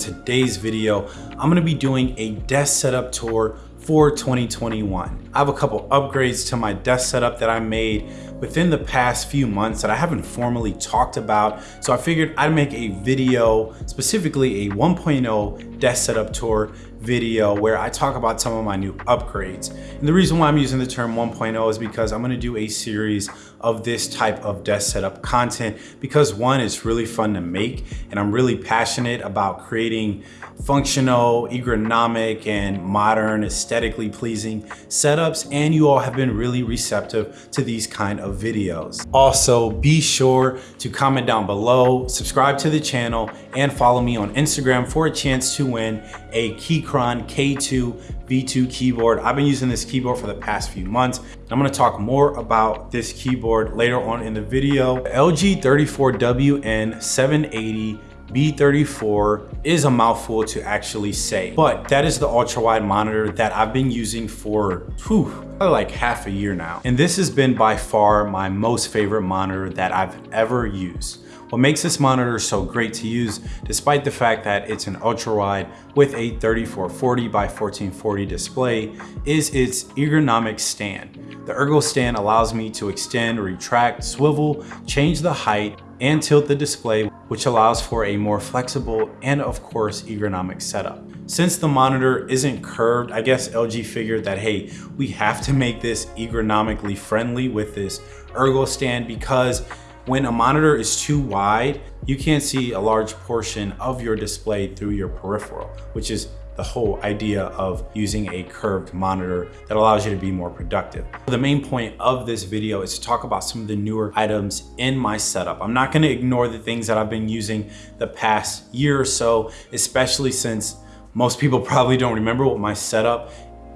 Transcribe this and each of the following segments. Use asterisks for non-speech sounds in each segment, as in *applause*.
today's video, I'm gonna be doing a desk setup tour for 2021. I have a couple upgrades to my desk setup that I made within the past few months that I haven't formally talked about. So I figured I'd make a video, specifically a 1.0 desk setup tour video where I talk about some of my new upgrades. And the reason why I'm using the term 1.0 is because I'm gonna do a series of this type of desk setup content because one, it's really fun to make and I'm really passionate about creating functional, ergonomic, and modern, aesthetically pleasing setups. And you all have been really receptive to these kind of videos. Also, be sure to comment down below, subscribe to the channel, and follow me on Instagram for a chance to win a Keychron K2 V2 keyboard. I've been using this keyboard for the past few months. I'm gonna talk more about this keyboard later on in the video. LG 34WN 780 B34 is a mouthful to actually say, but that is the ultra wide monitor that I've been using for whew, like half a year now. And this has been by far my most favorite monitor that I've ever used. What makes this monitor so great to use, despite the fact that it's an ultra wide with a 3440 by 1440 display, is its ergonomic stand. The Ergo stand allows me to extend, retract, swivel, change the height, and tilt the display, which allows for a more flexible and of course ergonomic setup. Since the monitor isn't curved, I guess LG figured that, hey, we have to make this ergonomically friendly with this ergo stand because when a monitor is too wide, you can't see a large portion of your display through your peripheral, which is the whole idea of using a curved monitor that allows you to be more productive. The main point of this video is to talk about some of the newer items in my setup. I'm not gonna ignore the things that I've been using the past year or so, especially since most people *laughs* probably don't remember what my setup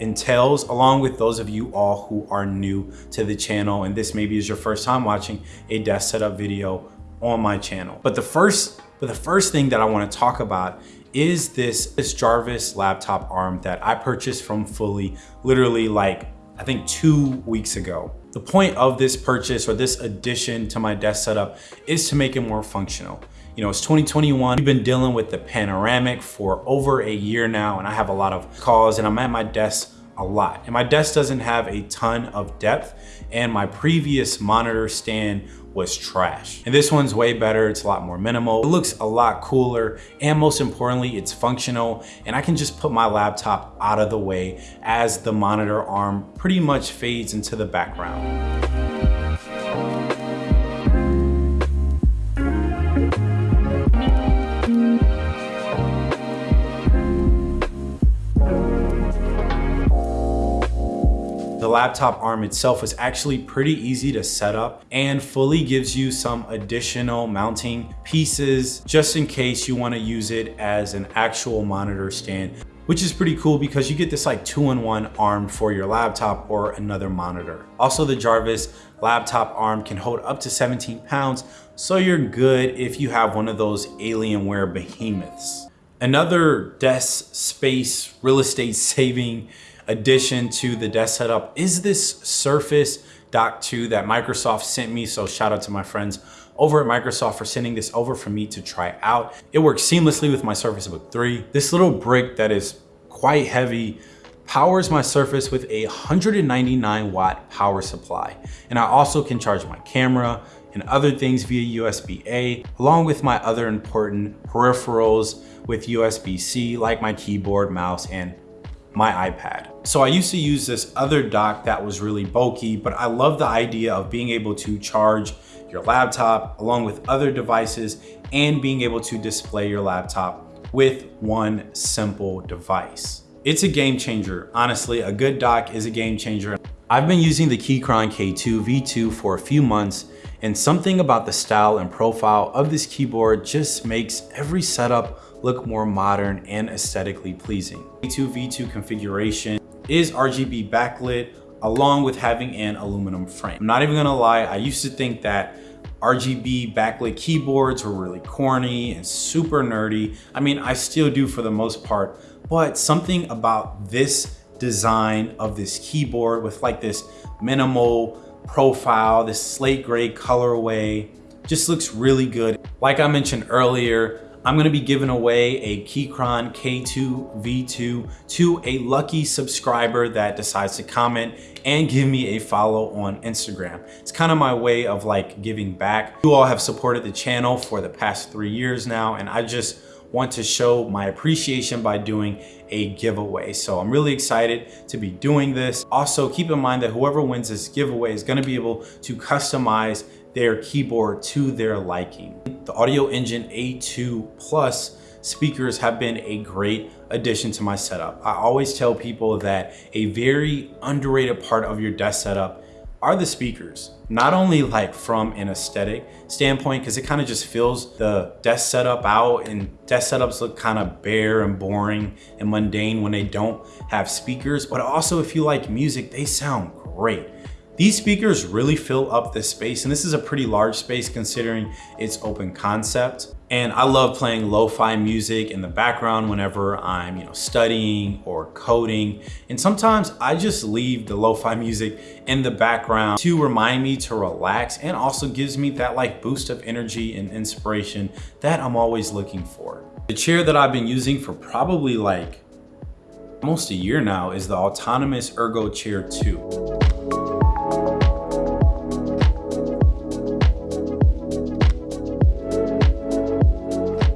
entails along with those of you all who are new to the channel and this maybe is your first time watching a desk setup video on my channel. But the first but the first thing that I want to talk about is this, this Jarvis laptop arm that I purchased from Fully literally like, I think two weeks ago. The point of this purchase or this addition to my desk setup is to make it more functional. You know, it's 2021. We've been dealing with the panoramic for over a year now, and I have a lot of calls and I'm at my desk a lot. And my desk doesn't have a ton of depth, and my previous monitor stand was trash. And this one's way better. It's a lot more minimal. It looks a lot cooler. And most importantly, it's functional. And I can just put my laptop out of the way as the monitor arm pretty much fades into the background. The laptop arm itself is actually pretty easy to set up and fully gives you some additional mounting pieces just in case you wanna use it as an actual monitor stand which is pretty cool because you get this like two-in-one arm for your laptop or another monitor. Also, the Jarvis laptop arm can hold up to 17 pounds, so you're good if you have one of those Alienware behemoths. Another desk space real estate *laughs* saving addition to the desk setup is this Surface Dock 2 that Microsoft sent me. So shout out to my friends over at Microsoft for sending this over for me to try out. It works seamlessly with my Surface Book 3. This little brick that is quite heavy powers my Surface with a 199 watt power supply. And I also can charge my camera and other things via USB-A, along with my other important peripherals with USB-C, like my keyboard, mouse, and my iPad. So I used to use this other dock that was really bulky, but I love the idea of being able to charge your laptop along with other devices and being able to display your laptop with one simple device. It's a game changer. Honestly, a good dock is a game changer. I've been using the Keychron K2 V2 for a few months and something about the style and profile of this keyboard just makes every setup look more modern and aesthetically pleasing. V2V2 configuration is RGB backlit along with having an aluminum frame. I'm not even gonna lie, I used to think that RGB backlit keyboards were really corny and super nerdy. I mean, I still do for the most part, but something about this design of this keyboard with like this minimal profile, this slate gray colorway, just looks really good. Like I mentioned earlier, I'm gonna be giving away a Keychron K2 V2 to a lucky subscriber that decides to comment and give me a follow on Instagram. It's kind of my way of like giving back. You all have supported the channel for the past three years now, and I just want to show my appreciation by doing a giveaway. So I'm really excited to be doing this. Also, keep in mind that whoever wins this giveaway is gonna be able to customize their keyboard to their liking. The Audioengine A2 Plus speakers have been a great addition to my setup. I always tell people that a very underrated part of your desk setup are the speakers. Not only like from an aesthetic standpoint, because it kind of just fills the desk setup out and desk setups look kind of bare and boring and mundane when they don't have speakers, but also if you like music, they sound great. These speakers really fill up this space and this is a pretty large space considering its open concept. And I love playing lo-fi music in the background whenever I'm you know, studying or coding. And sometimes I just leave the lo-fi music in the background to remind me to relax and also gives me that like boost of energy and inspiration that I'm always looking for. The chair that I've been using for probably like almost a year now is the Autonomous ErgoChair 2.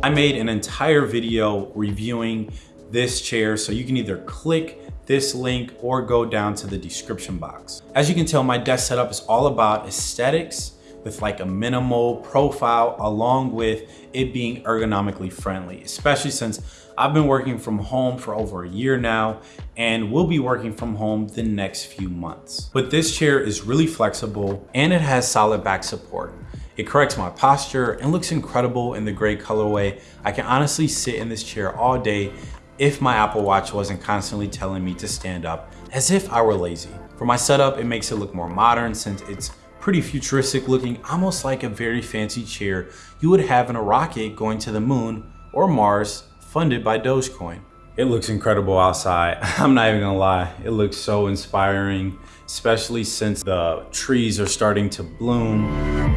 I made an entire video reviewing this chair, so you can either click this link or go down to the description box. As you can tell, my desk setup is all about aesthetics with like a minimal profile along with it being ergonomically friendly, especially since I've been working from home for over a year now and will be working from home the next few months. But this chair is really flexible and it has solid back support. It corrects my posture and looks incredible in the gray colorway. I can honestly sit in this chair all day if my Apple Watch wasn't constantly telling me to stand up as if I were lazy. For my setup, it makes it look more modern since it's pretty futuristic looking, almost like a very fancy chair you would have in a rocket going to the moon or Mars funded by Dogecoin. It looks incredible outside. *laughs* I'm not even gonna lie. It looks so inspiring, especially since the trees are starting to bloom.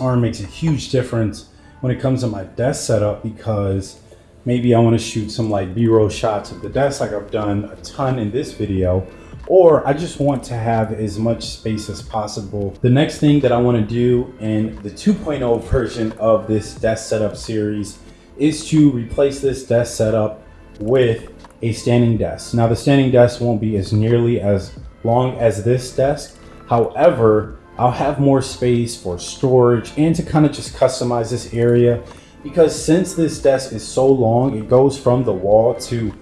Arm makes a huge difference when it comes to my desk setup because maybe I want to shoot some like b-roll shots of the desk like I've done a ton in this video or I just want to have as much space as possible. The next thing that I want to do in the 2.0 version of this desk setup series is to replace this desk setup with a standing desk. Now the standing desk won't be as nearly as long as this desk. However, I'll have more space for storage and to kind of just customize this area because since this desk is so long, it goes from the wall to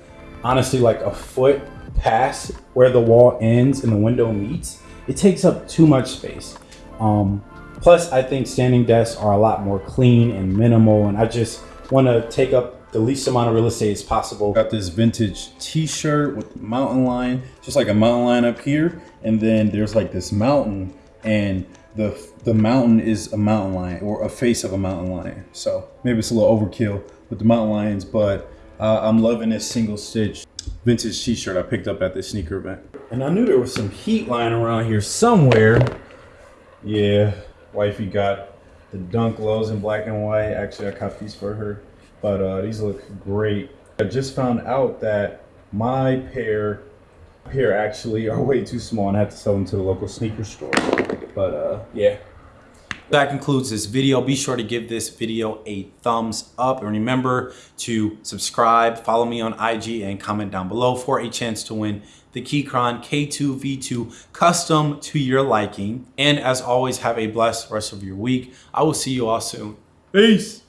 honestly like a foot past where the wall ends and the window meets. It takes up too much space. Um, plus, I think standing desks are a lot more clean and minimal and I just want to take up the least amount of real estate as possible. Got this vintage t-shirt with mountain lion, just like a mountain lion up here. And then there's like this mountain and the the mountain is a mountain lion or a face of a mountain lion. So maybe it's a little overkill with the mountain lions, but uh, I'm loving this single stitch vintage t-shirt I picked up at the sneaker event. And I knew there was some heat lying around here somewhere. Yeah, wifey got the dunk lows in black and white. Actually, I caught these for her, but uh, these look great. I just found out that my pair here actually are way too small and I have to sell them to the local sneaker store. But uh, yeah. That concludes this video. Be sure to give this video a thumbs up and remember to subscribe, follow me on IG and comment down below for a chance to win the Keychron K2V2 custom to your liking. And as always, have a blessed rest of your week. I will see you all soon. Peace.